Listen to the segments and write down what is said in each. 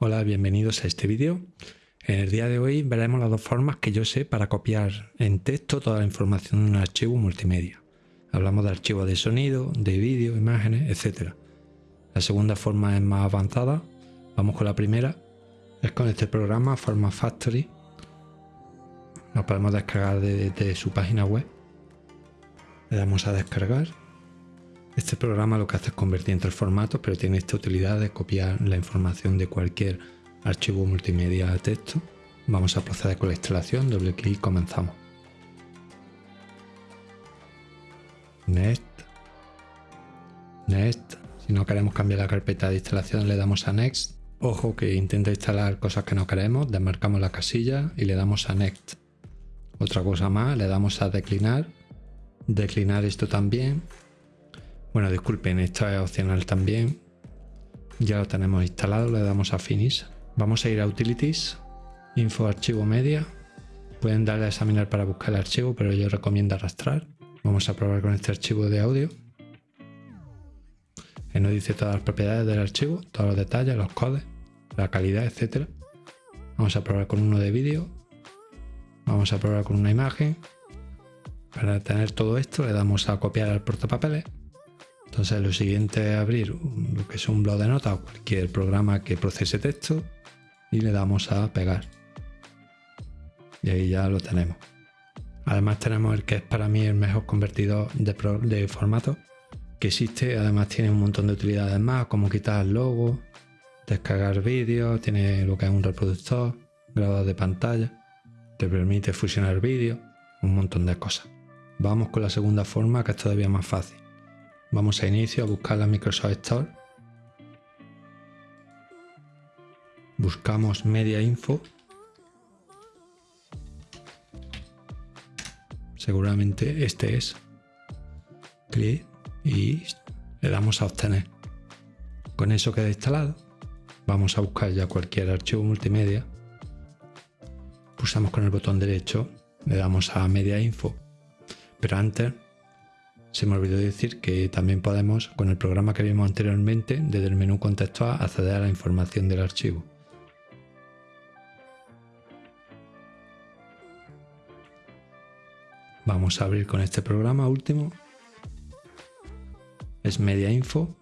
Hola, bienvenidos a este vídeo. En el día de hoy veremos las dos formas que yo sé para copiar en texto toda la información de un archivo multimedia. Hablamos de archivos de sonido, de vídeo, imágenes, etc. La segunda forma es más avanzada. Vamos con la primera. Es con este programa Forma Factory. Lo podemos descargar desde su página web. Le damos a descargar. Este programa lo que hace es convertir entre formatos, pero tiene esta utilidad de copiar la información de cualquier archivo multimedia a texto. Vamos a proceder con la instalación, doble clic y comenzamos. Next. Next. Si no queremos cambiar la carpeta de instalación le damos a Next. Ojo que intenta instalar cosas que no queremos, desmarcamos la casilla y le damos a Next. Otra cosa más, le damos a declinar. Declinar esto también bueno, disculpen, esto es opcional también. Ya lo tenemos instalado, le damos a Finish. Vamos a ir a Utilities, Info Archivo Media. Pueden darle a examinar para buscar el archivo, pero yo recomiendo arrastrar. Vamos a probar con este archivo de audio. Que nos dice todas las propiedades del archivo, todos los detalles, los codes, la calidad, etc. Vamos a probar con uno de vídeo. Vamos a probar con una imagen. Para tener todo esto le damos a copiar al portapapeles entonces lo siguiente es abrir lo que es un blog de notas o cualquier programa que procese texto y le damos a pegar. Y ahí ya lo tenemos. Además tenemos el que es para mí el mejor convertidor de, formato que existe. Además tiene un montón de utilidades más como quitar el logo, descargar vídeos, tiene lo que es un reproductor, grabador de pantalla, te permite fusionar vídeos, un montón de cosas. Vamos con la segunda forma que es todavía más fácil. Vamos a inicio a buscar la Microsoft Store. Buscamos Media Info. Seguramente este es. Clic y le damos a obtener. Con eso queda instalado. Vamos a buscar ya cualquier archivo multimedia. Pulsamos con el botón derecho, le damos a Media Info. Pero antes se me olvidó decir que también podemos, con el programa que vimos anteriormente, desde el menú contextual acceder a la información del archivo. Vamos a abrir con este programa último. Es Media Info.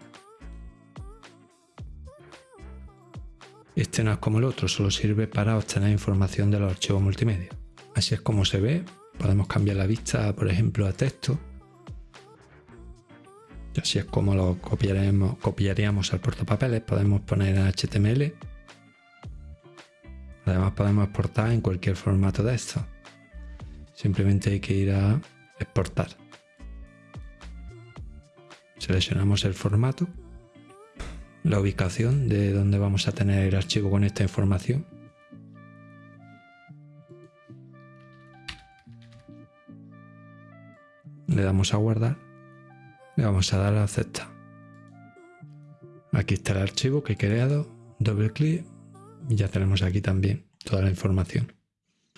Este no es como el otro, solo sirve para obtener información de los archivos multimedia. Así es como se ve. Podemos cambiar la vista, por ejemplo, a texto así es como lo copiaremos, copiaríamos al portapapeles. Podemos poner HTML. Además podemos exportar en cualquier formato de esto. Simplemente hay que ir a exportar. Seleccionamos el formato, la ubicación de donde vamos a tener el archivo con esta información. Le damos a guardar le vamos a dar a aceptar. Aquí está el archivo que he creado, doble clic y ya tenemos aquí también toda la información.